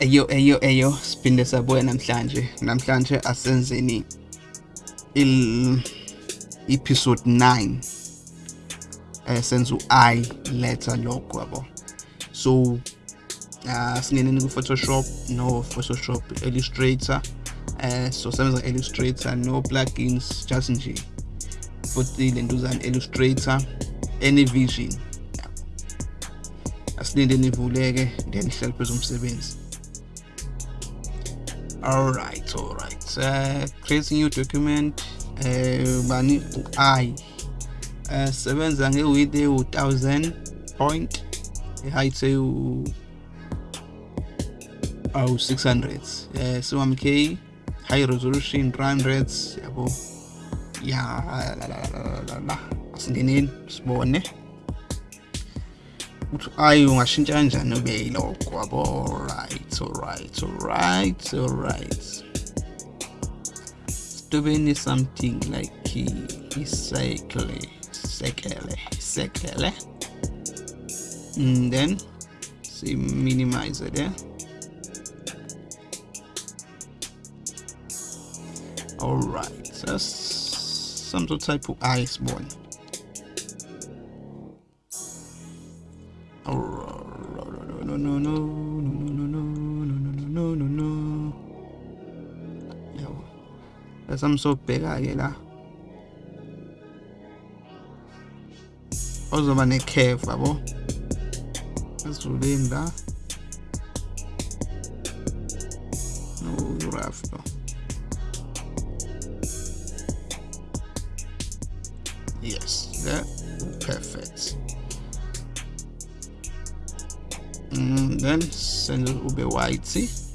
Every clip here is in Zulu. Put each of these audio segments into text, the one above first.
Eyo eyo eyo siphinde sabuya namhlanje. Namhlanje asenzeni il episode 9 eh senza u-i letter logo yabo. So uh, singeneni ku-photoshop no photoshop illustrator eh so sebenza illustrator no plugins just nje futhi lentuzana illustrator any vision asilinde nivuleke then hlale phezu umsebenzi all right all right. Uh, create new document uh, bani u-i uh, sebenza nge-width ewu-1000 point i-height ewu awu 600 uh, 1k high resolution run rates yabo ya la la la la la asingeneni sibone ukuthi ayi ungashintsha kanjani ube yilokho yabo alright alright alright alright stubeni something like isekele sekele sekele and then see minimize it there all right that's some sort of type of ice one no no. No yabo esamsobheka ke la. Ozoba ne-curve yabo esivuleni la. No rough no yes that perfect. Mm, then send ube white Oh,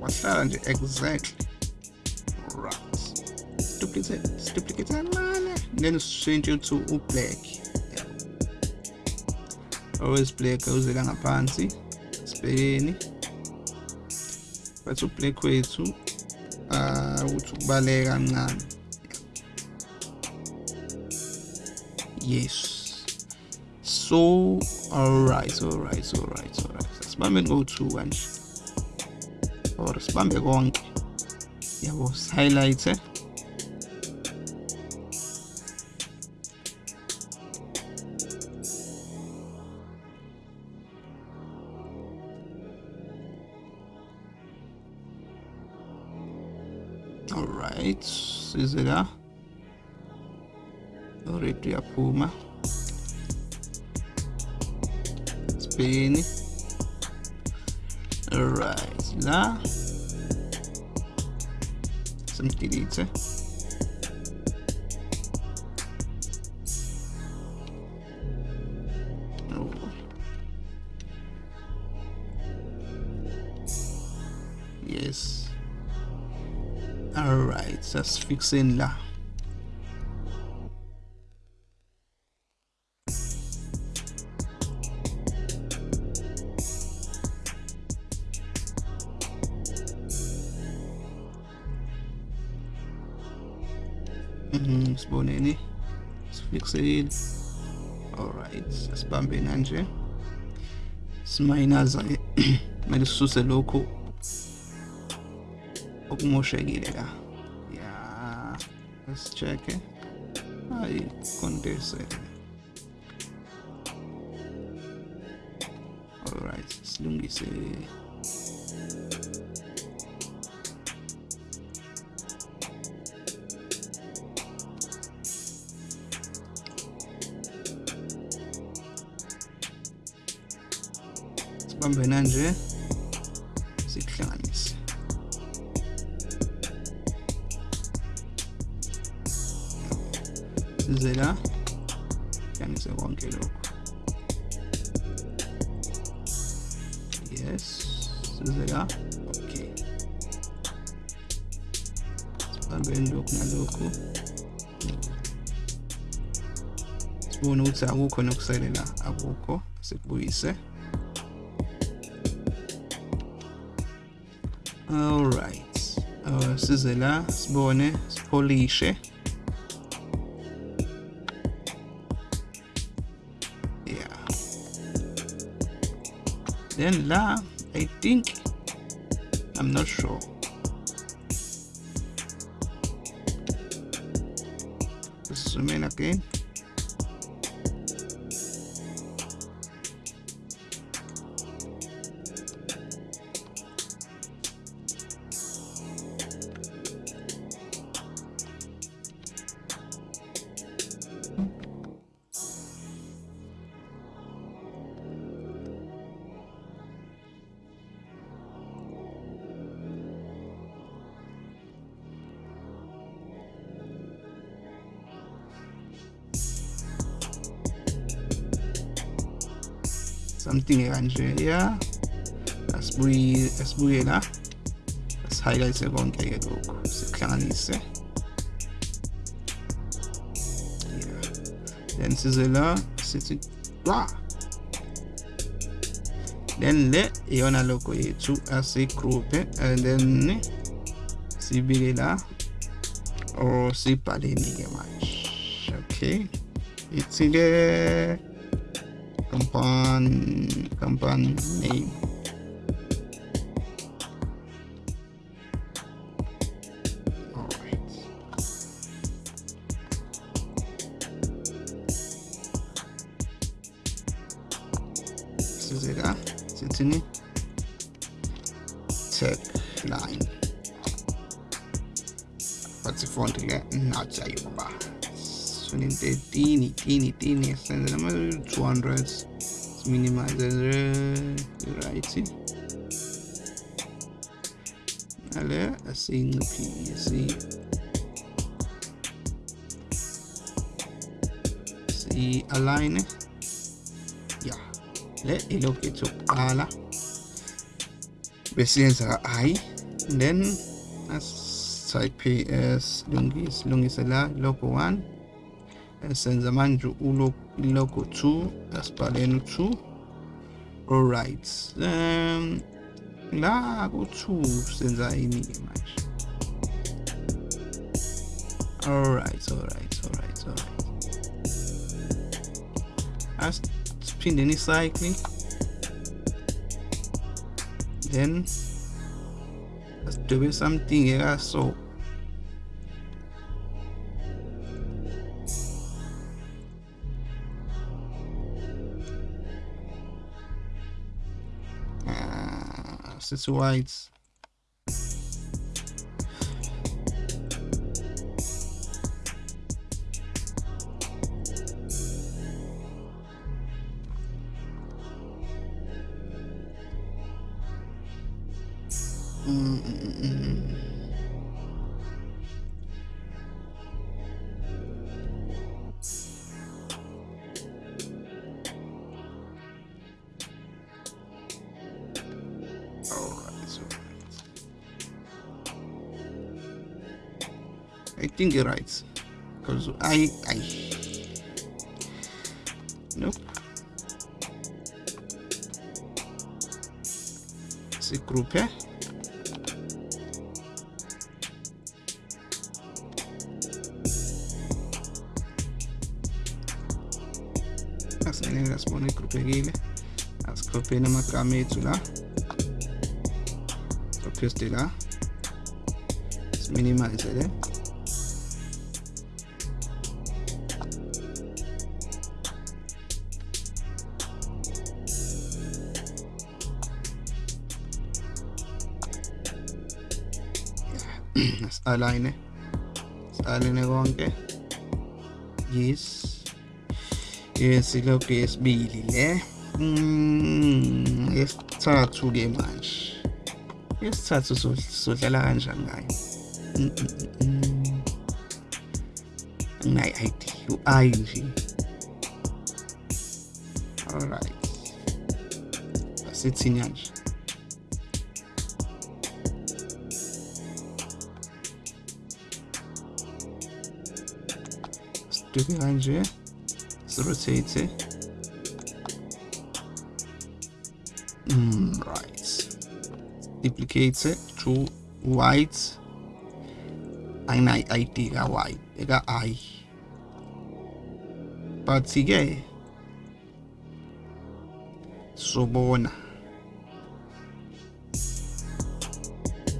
wahlanje exact. Right duplicate duplicate lana then sishintshe to u black. Always black awuzela ngaphansi sibhekeni but u black wethu ah uthi kubaleka kancane yes. So alright alright alright alright asibambe ngo-two kanje or sibambe konke yabo highlight alright size la already yaphuma sibhekeni Alright, сюда. Сомкните яйца. Yes. Alright, that's fixing that. Mhm, siboneni sifixile alright sibambe kanje simayinaza kumele sisuse lokhu. Okumoshekile la. Ya let's check hayi kondense alright silungise. Sibambe nanje sikuhlanganise size la hlanganise konke lokhu. Yes size la okay. Sibambeni lokhu nalokhu. Sibone ukuthi akukho nokuselela akukho sikubuyise. Alright uh, size la sibone sipolishe. Yeah. Then la i think i'm not sure. Zoom in again. Something kanje yeah asibuye la asihighlight konke ke lokhu sikuhlanganise then size la sithi wa then le iyona logo yethu asigroupe and then sibike la or sibhaleni ke manje okay. Ithi ke company company name alright size la sithini tag line. But font le nathi ayoba sonin 13 13 13 senze nama 200 minimize right ale asinciphise si align ya. Le ilokhu yethu yokuqala besiyenza i then as type as lungise lungise la logo 1 senza manje ulogo 2 asibhaleni u2 alright um la ku2 senza ini manje alright alright alright alright asiphindeni icycle then asidwebe something ekaso sithi white Mm, mm, mm, I think you're right. Because I I Nope. C'est groupé. asinele asibone igruphekile asikhopheni amagama ethu la paste la siminimize le align align konke yes. Yes lokhu yesibili le. Mm yesithathu ke manje. Yesithathu sodlala kanjani ngayo Mm, mm, mm, mm. nginayi idea u-i nje. Alright asithini kanje sidwebe kanje rotate mm, right. Duplicate to white ayina id ka y eka i but ke sobona.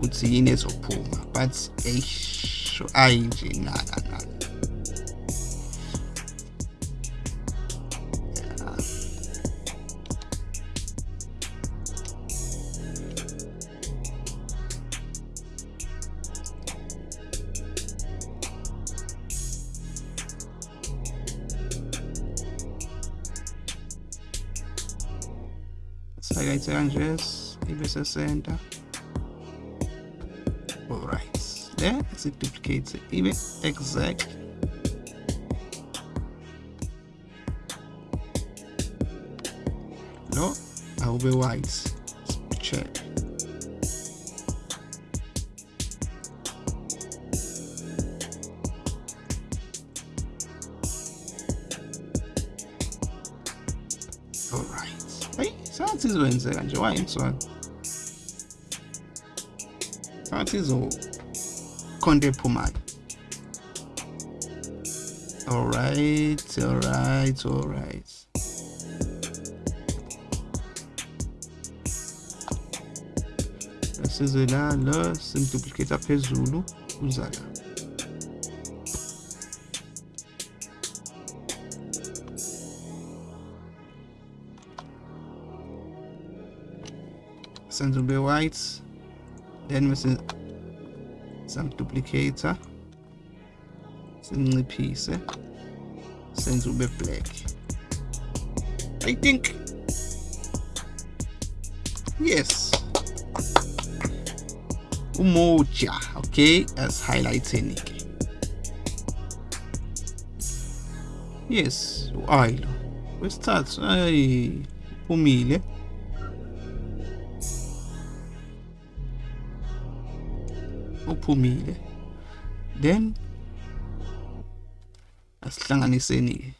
Ukuthi yini ezophuma but eish ayi nje naka naka sakayithe kanje ibe sesenta alright then siduplicate ibe exact. Lo awube white. Check. Alright hayi sengathi izokwenzeka nje why imswalo sengathi izokhonto ephumayo. Alright alright alright size la lo simduplicate phezulu uza la. Senze ube white then bese samduplicator simnciphise. Senze ube black. I think. Yes. Umoja okay as highlighting ke yes u-aylo wesithathu ayi umile uphumile. Then asihlanganiseni ke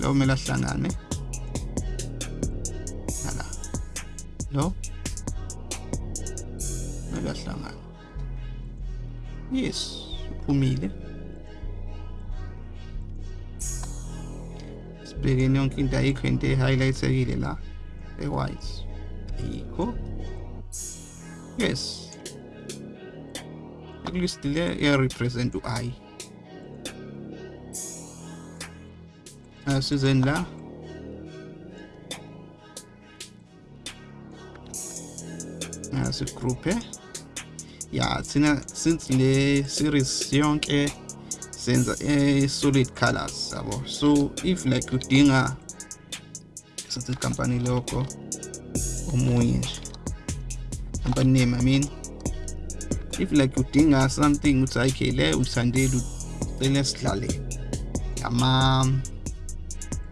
lo kumele ahlangane. Nala. Lo. Kumele ahlangane. Yes uphumile. Sibhekeni yonke into ayikho into e-highlightekile la e-white. Ayikho. Yes. List le iya-represent u-i asizeni la. Asigroupe ya thina since le series yonke senza e-solid colors yabo. So if like udinga sithi company logo omunye nje. Company name i mean. If like udinga something uthi okay le uthandile ucele sidlale. Ngama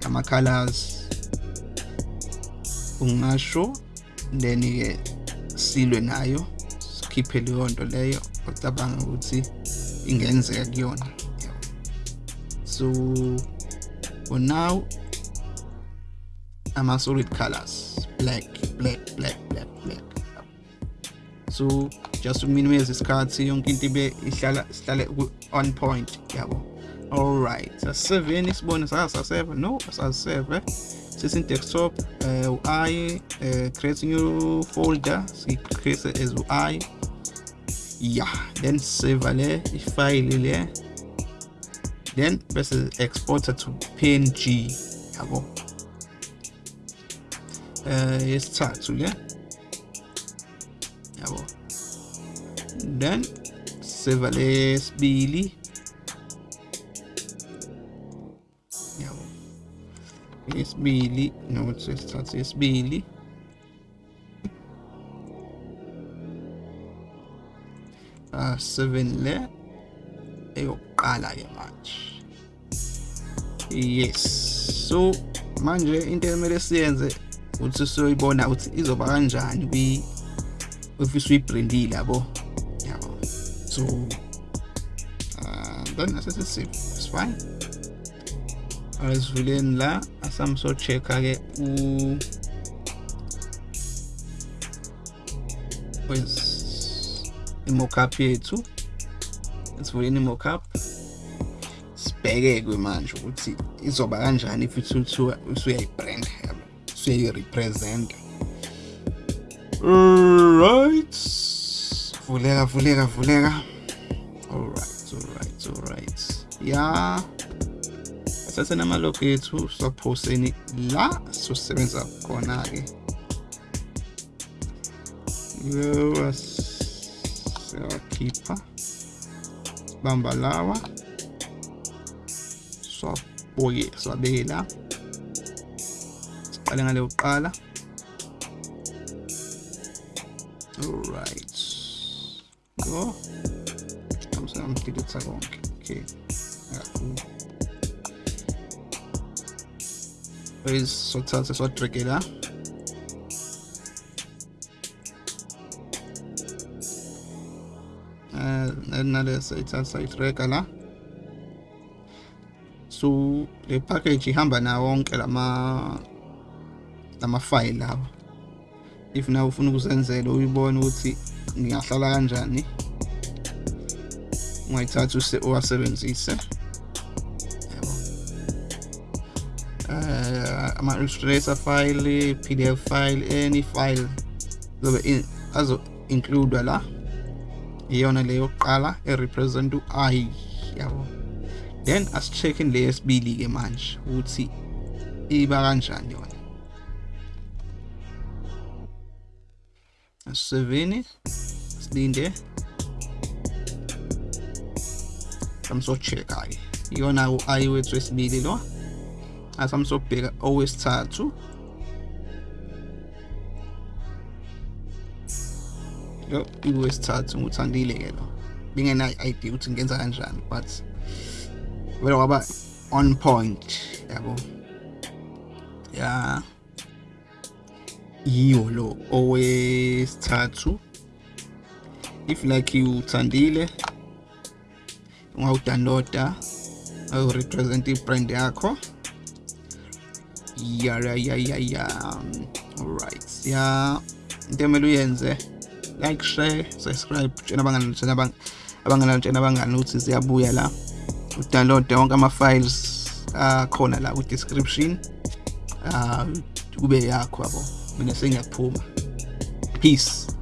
ngama colors ungasho then ke silwe nayo sikhiphe leyo nto leyo ocabanga ukuthi ingenzeka kuyona. So for now ama solid colors black black black black black. So just uminimize isikhathi yonke into ibe ihlala sihlale on point yabo alright asiseveni sibone sasaseve no? Asaseve sisin desktop uh, u-i uh, create new folder si-create as u-i yeah then save le ifile le then bese exporter to png yabo uh, yesithathu le then save lesibili yabo yesibili nokuthi sesithathe yesibili ah 7 le eyokuqala ke manje yes so manje into emele siyenze ukuthi siyoyibona ukuthi izoba kanjani kwi if uyibrandile yabo yabo so uh, then asesisave it's fine. Asivuleni la asami so check-a ke u wes i-mockup yethu sivuleni i-mockup sibheke-ke manje ukuthi izoba kanjani if uthuthuka usuyayibrand yabo usuyayi-representa right. Vuleka vuleka vuleka alright alright alright ya. Sathe namalogo ethu sophoseni la sosebenza khona-ke. Yo siyawakhipha bamba lawa. Siwaboye siwabeke la siqale ngale kuqala alright go ngisamdelitha konke okay akakhulu base sothatha siwadrege la nale sayithatha sayidrega la so le package ihamba nawo wonke lama lama file lawa if nawe ufuna ukuzenzela uyibone ukuthi ngingahlala kanjani? Ungayithatha uwasebenzise. Uh, ama-illustrator file pdf file any file zobe azo include la iyona leyo yokuqala erepresent u-i yabo. Then asi-check-in le yesibili-ke manje ukuthi iba kanjani yona. Asiseveni silinde samsocheck-ke iyona u-i wethu wesibili lo asamsobheka owesithathu lo iwesithathu nguthandile-ke lo bingena-idea ukuthi ngenza kanjani but vele kwaba on point yabo ya yiwo lo owesithathu. If like uthandile ungawudownloada ayorepresent ibrand yakho. Ya ya ya ya ya. Alright ya into emele uyenze like share subscribe tshena abangani tshena abangani tshena abangani ukuthi siyabuya la. Udownload wonke ama-files akhona la ku-description uh, kube yakho yabo. Mina sengiyaphuma peace.